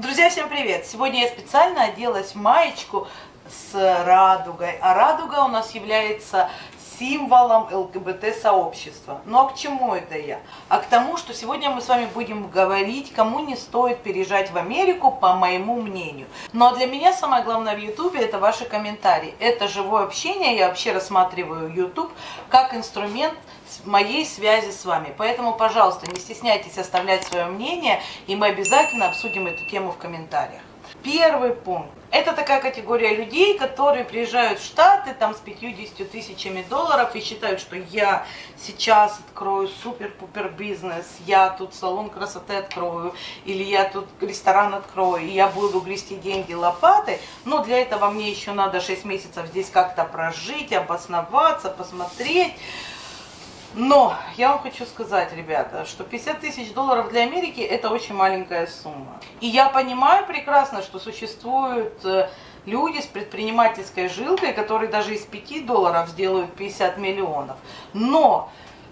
Друзья, всем привет! Сегодня я специально оделась в маечку с радугой. А радуга у нас является символом ЛГБТ-сообщества. Ну а к чему это я? А к тому, что сегодня мы с вами будем говорить, кому не стоит переезжать в Америку, по моему мнению. А для меня самое главное в Ютубе это ваши комментарии. Это живое общение, я вообще рассматриваю YouTube как инструмент моей связи с вами. Поэтому, пожалуйста, не стесняйтесь оставлять свое мнение, и мы обязательно обсудим эту тему в комментариях. Первый пункт. Это такая категория людей, которые приезжают в Штаты там с 50 тысячами долларов и считают, что я сейчас открою супер-пупер бизнес, я тут салон красоты открою, или я тут ресторан открою, и я буду грести деньги лопатой. Но для этого мне еще надо 6 месяцев здесь как-то прожить, обосноваться, посмотреть. Но я вам хочу сказать, ребята, что 50 тысяч долларов для Америки это очень маленькая сумма. И я понимаю прекрасно, что существуют э, люди с предпринимательской жилкой, которые даже из 5 долларов сделают 50 миллионов. Но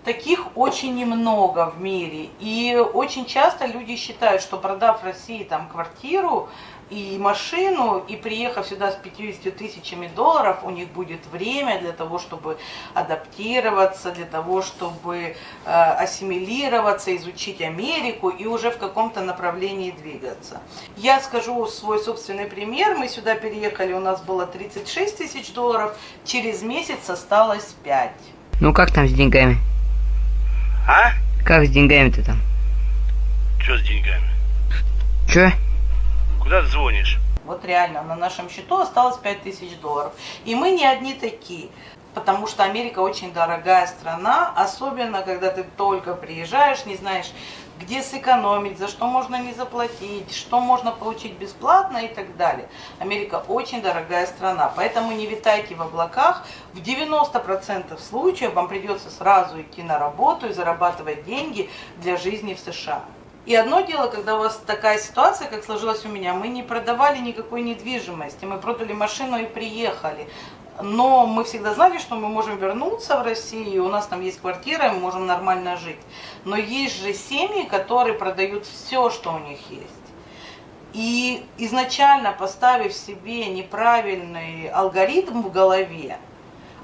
таких очень немного в мире. И очень часто люди считают, что продав в России там квартиру, и машину, и приехав сюда с 50 тысячами долларов, у них будет время для того, чтобы адаптироваться, для того, чтобы э, ассимилироваться, изучить Америку и уже в каком-то направлении двигаться. Я скажу свой собственный пример. Мы сюда переехали, у нас было 36 тысяч долларов, через месяц осталось 5. Ну как там с деньгами? А? Как с деньгами-то там? Что с деньгами? Чё? Куда ты звонишь? Вот реально, на нашем счету осталось 5000 долларов. И мы не одни такие, потому что Америка очень дорогая страна, особенно когда ты только приезжаешь, не знаешь, где сэкономить, за что можно не заплатить, что можно получить бесплатно и так далее. Америка очень дорогая страна, поэтому не витайте в облаках. В 90% случаев вам придется сразу идти на работу и зарабатывать деньги для жизни в США. И одно дело, когда у вас такая ситуация, как сложилась у меня, мы не продавали никакой недвижимости, мы продали машину и приехали. Но мы всегда знали, что мы можем вернуться в Россию, у нас там есть квартира, мы можем нормально жить. Но есть же семьи, которые продают все, что у них есть. И изначально поставив себе неправильный алгоритм в голове,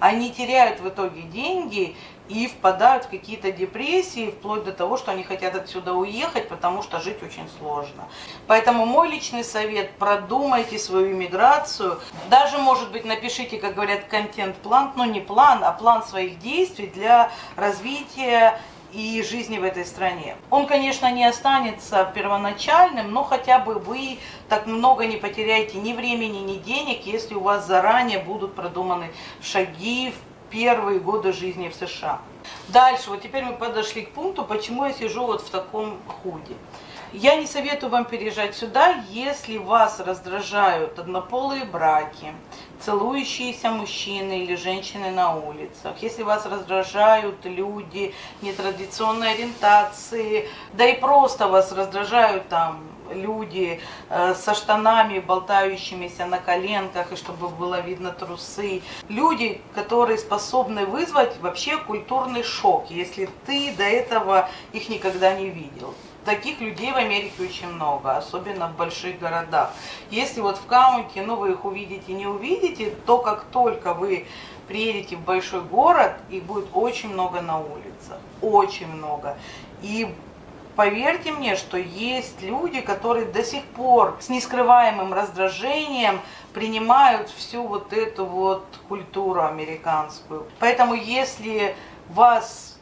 они теряют в итоге деньги и впадают в какие-то депрессии, вплоть до того, что они хотят отсюда уехать, потому что жить очень сложно. Поэтому мой личный совет, продумайте свою иммиграцию. Даже, может быть, напишите, как говорят, контент-план, но не план, а план своих действий для развития и жизни в этой стране. Он, конечно, не останется первоначальным, но хотя бы вы так много не потеряете ни времени, ни денег, если у вас заранее будут продуманы шаги в первые годы жизни в США. Дальше, вот теперь мы подошли к пункту, почему я сижу вот в таком худе. Я не советую вам переезжать сюда, если вас раздражают однополые браки, целующиеся мужчины или женщины на улицах, если вас раздражают люди нетрадиционной ориентации, да и просто вас раздражают там люди э, со штанами, болтающимися на коленках, и чтобы было видно трусы. Люди, которые способны вызвать вообще культурный шок, если ты до этого их никогда не видел. Таких людей в Америке очень много, особенно в больших городах. Если вот в каунте, ну вы их увидите, не увидите, то как только вы приедете в большой город, их будет очень много на улицах, очень много. И Поверьте мне, что есть люди, которые до сих пор с нескрываемым раздражением принимают всю вот эту вот культуру американскую. Поэтому если вас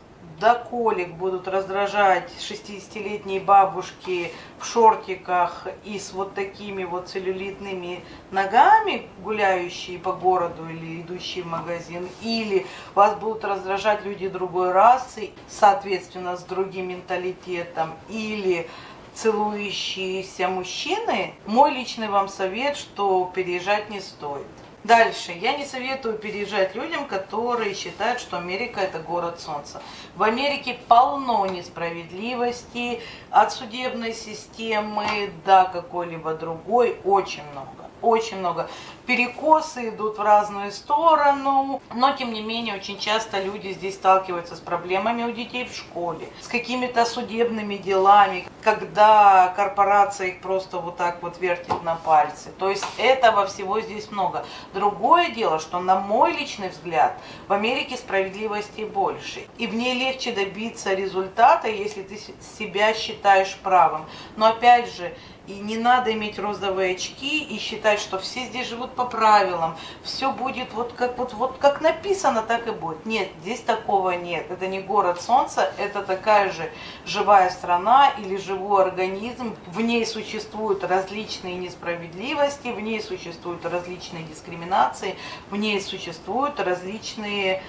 до колик будут раздражать 60-летние бабушки в шортиках и с вот такими вот целлюлитными ногами, гуляющие по городу или идущие в магазин, или вас будут раздражать люди другой расы, соответственно, с другим менталитетом, или целующиеся мужчины, мой личный вам совет, что переезжать не стоит. Дальше. Я не советую переезжать людям, которые считают, что Америка это город солнца. В Америке полно несправедливости от судебной системы до какой-либо другой. Очень много. Очень много. Перекосы идут в разную сторону. Но, тем не менее, очень часто люди здесь сталкиваются с проблемами у детей в школе, с какими-то судебными делами, когда корпорация их просто вот так вот вертит на пальцы. То есть этого всего здесь много. Другое дело, что на мой личный взгляд, в Америке справедливости больше. И в ней легче добиться результата, если ты себя считаешь правым. Но опять же, и не надо иметь розовые очки и считать, что все здесь живут по правилам, все будет вот как, вот, вот как написано, так и будет. Нет, здесь такого нет. Это не город солнца, это такая же живая страна или живой организм. В ней существуют различные несправедливости, в ней существуют различные дискриминации, в ней существуют различные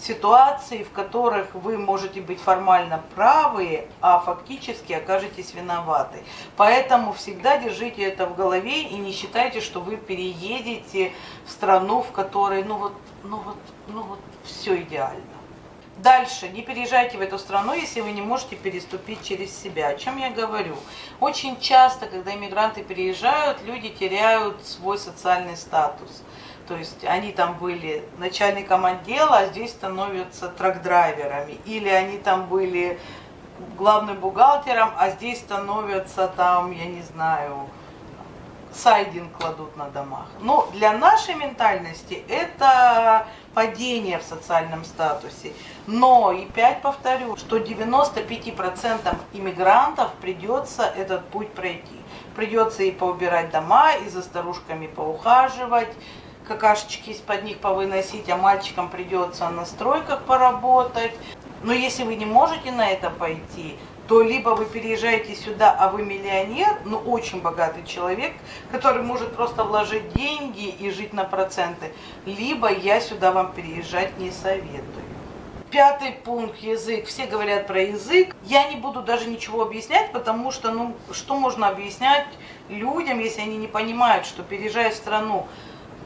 ситуации, в которых вы можете быть формально правы, а фактически окажетесь виноваты. Поэтому всегда держите это в голове и не считайте, что вы переедете в страну, в которой, ну вот, ну вот, ну вот, все идеально. Дальше, не переезжайте в эту страну, если вы не можете переступить через себя. О чем я говорю? Очень часто, когда иммигранты переезжают, люди теряют свой социальный статус. То есть они там были начальником отдела, а здесь становятся трак-драйверами. Или они там были главным бухгалтером, а здесь становятся там, я не знаю, сайдинг кладут на домах. Но для нашей ментальности это падение в социальном статусе. Но и опять повторю, что 95% иммигрантов придется этот путь пройти. Придется и поубирать дома, и за старушками поухаживать, какашечки из-под них повыносить, а мальчикам придется на стройках поработать. Но если вы не можете на это пойти, то либо вы переезжаете сюда, а вы миллионер, ну очень богатый человек, который может просто вложить деньги и жить на проценты, либо я сюда вам переезжать не советую. Пятый пункт – язык. Все говорят про язык. Я не буду даже ничего объяснять, потому что, ну, что можно объяснять людям, если они не понимают, что переезжая в страну,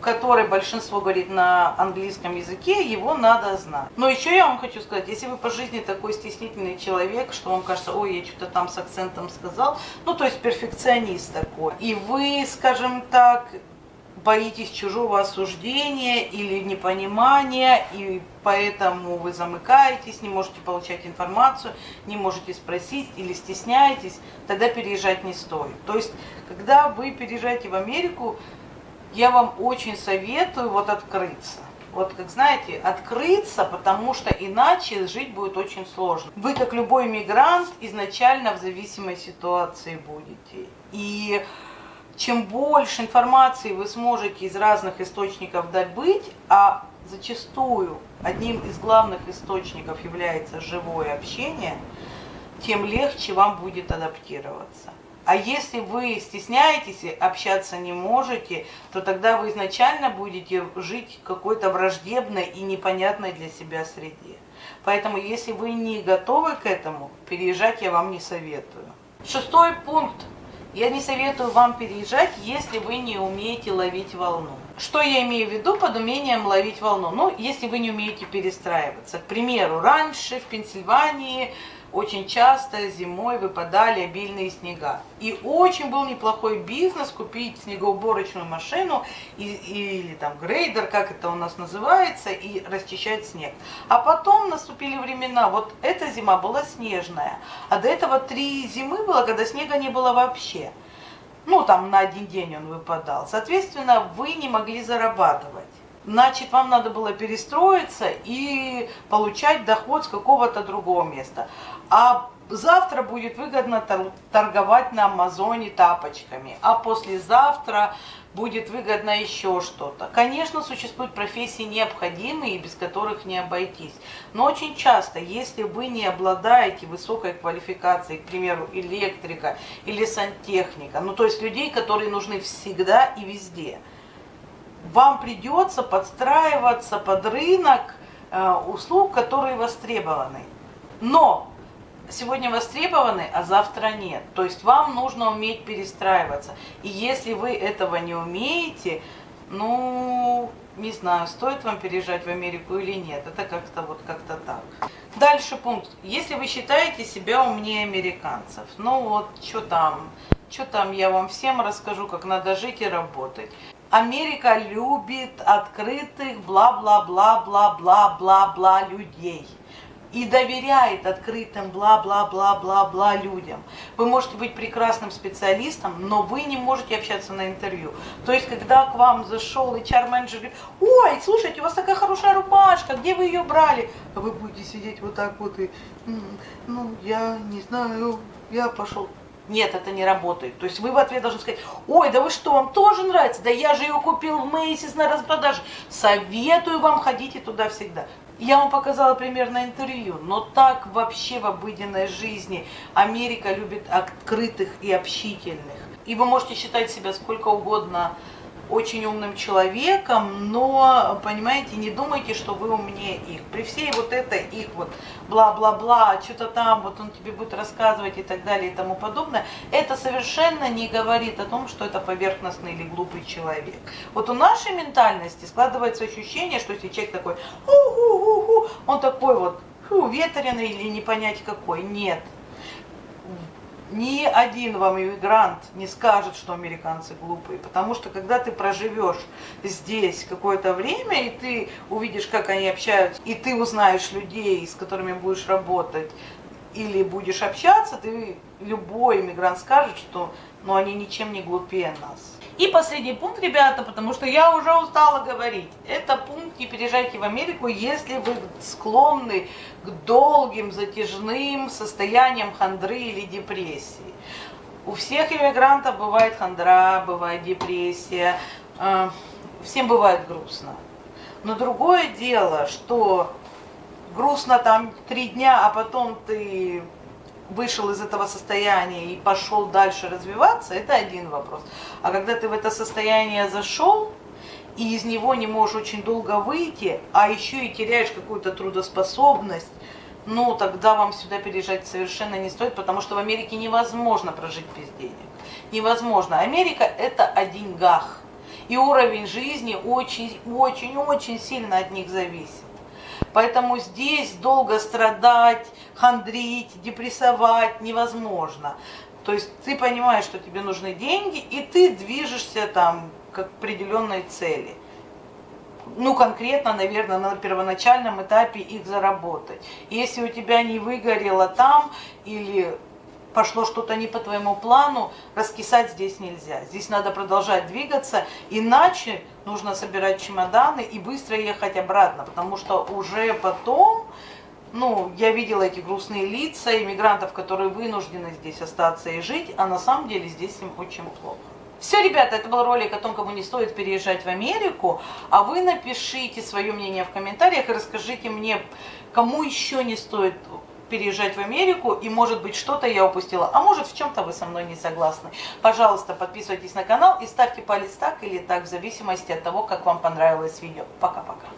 которой большинство говорит на английском языке, его надо знать. Но еще я вам хочу сказать, если вы по жизни такой стеснительный человек, что вам кажется, ой, я что-то там с акцентом сказал, ну то есть перфекционист такой, и вы, скажем так, боитесь чужого осуждения или непонимания, и поэтому вы замыкаетесь, не можете получать информацию, не можете спросить или стесняетесь, тогда переезжать не стоит. То есть, когда вы переезжаете в Америку, я вам очень советую вот открыться. Вот, как знаете, открыться, потому что иначе жить будет очень сложно. Вы, как любой мигрант, изначально в зависимой ситуации будете. И чем больше информации вы сможете из разных источников добыть, а зачастую одним из главных источников является живое общение, тем легче вам будет адаптироваться. А если вы стесняетесь общаться не можете, то тогда вы изначально будете жить в какой-то враждебной и непонятной для себя среде. Поэтому, если вы не готовы к этому, переезжать я вам не советую. Шестой пункт. Я не советую вам переезжать, если вы не умеете ловить волну. Что я имею в виду под умением ловить волну? Ну, если вы не умеете перестраиваться. К примеру, раньше в Пенсильвании очень часто зимой выпадали обильные снега. И очень был неплохой бизнес купить снегоуборочную машину и, или там грейдер, как это у нас называется, и расчищать снег. А потом наступили времена, вот эта зима была снежная, а до этого три зимы было, когда снега не было вообще. Ну, там на один день он выпадал. Соответственно, вы не могли зарабатывать значит, вам надо было перестроиться и получать доход с какого-то другого места. А завтра будет выгодно торговать на Амазоне тапочками, а послезавтра будет выгодно еще что-то. Конечно, существуют профессии необходимые, без которых не обойтись. Но очень часто, если вы не обладаете высокой квалификацией, к примеру, электрика или сантехника, ну то есть людей, которые нужны всегда и везде – вам придется подстраиваться под рынок э, услуг, которые востребованы. Но сегодня востребованы, а завтра нет. То есть вам нужно уметь перестраиваться. И если вы этого не умеете, Ну, не знаю, стоит вам переезжать в Америку или нет. Это как-то вот как-то так. Дальше пункт. Если вы считаете себя умнее американцев, ну вот, что там, что там, я вам всем расскажу, как надо жить и работать. Америка любит открытых бла-бла-бла-бла-бла-бла-бла людей и доверяет открытым бла-бла-бла-бла-бла людям. Вы можете быть прекрасным специалистом, но вы не можете общаться на интервью. То есть, когда к вам зашел HR-менеджер, говорит, ой, слушайте, у вас такая хорошая рубашка, где вы ее брали? А вы будете сидеть вот так вот и, ну, я не знаю, я пошел. Нет, это не работает. То есть вы в ответ должны сказать, ой, да вы что, вам тоже нравится? Да я же ее купил в Мейсис на распродаже. Советую вам, ходите туда всегда. Я вам показала пример на интервью, но так вообще в обыденной жизни Америка любит открытых и общительных. И вы можете считать себя сколько угодно очень умным человеком, но, понимаете, не думайте, что вы умнее их. При всей вот этой их вот бла-бла-бла, что-то там, вот он тебе будет рассказывать и так далее и тому подобное, это совершенно не говорит о том, что это поверхностный или глупый человек. Вот у нашей ментальности складывается ощущение, что если человек такой, ху-ху-ху-ху, он такой вот, фу, ветреный или не понять какой. Нет ни один вам иммигрант не скажет, что американцы глупые, потому что когда ты проживешь здесь какое-то время, и ты увидишь, как они общаются, и ты узнаешь людей, с которыми будешь работать, или будешь общаться, ты любой иммигрант скажет, что ну, они ничем не глупее нас. И последний пункт, ребята, потому что я уже устала говорить. Это пункт «Не переезжайте в Америку, если вы склонны к долгим, затяжным состояниям хандры или депрессии». У всех иммигрантов бывает хандра, бывает депрессия, э, всем бывает грустно. Но другое дело, что грустно там три дня, а потом ты вышел из этого состояния и пошел дальше развиваться, это один вопрос. А когда ты в это состояние зашел, и из него не можешь очень долго выйти, а еще и теряешь какую-то трудоспособность, ну, тогда вам сюда переезжать совершенно не стоит, потому что в Америке невозможно прожить без денег. Невозможно. Америка – это о деньгах. И уровень жизни очень-очень-очень сильно от них зависит. Поэтому здесь долго страдать, хандрить, депрессовать невозможно. То есть ты понимаешь, что тебе нужны деньги, и ты движешься там к определенной цели. Ну, конкретно, наверное, на первоначальном этапе их заработать. Если у тебя не выгорело там или пошло что-то не по твоему плану, раскисать здесь нельзя. Здесь надо продолжать двигаться, иначе нужно собирать чемоданы и быстро ехать обратно, потому что уже потом, ну, я видела эти грустные лица иммигрантов, которые вынуждены здесь остаться и жить, а на самом деле здесь им очень плохо. Все, ребята, это был ролик о том, кому не стоит переезжать в Америку. А вы напишите свое мнение в комментариях и расскажите мне, кому еще не стоит переезжать в Америку, и может быть что-то я упустила, а может в чем-то вы со мной не согласны. Пожалуйста, подписывайтесь на канал и ставьте палец так или так, в зависимости от того, как вам понравилось видео. Пока-пока.